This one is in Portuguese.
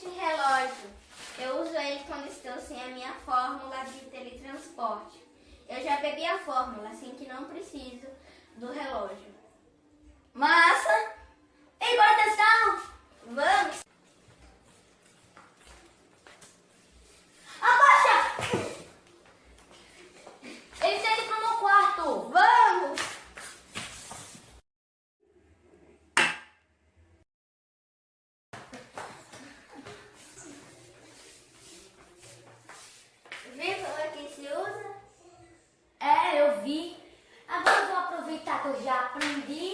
este relógio. Eu uso ele quando estou sem a minha fórmula de teletransporte. Eu já bebi a fórmula, assim que não preciso do relógio. Já aprendi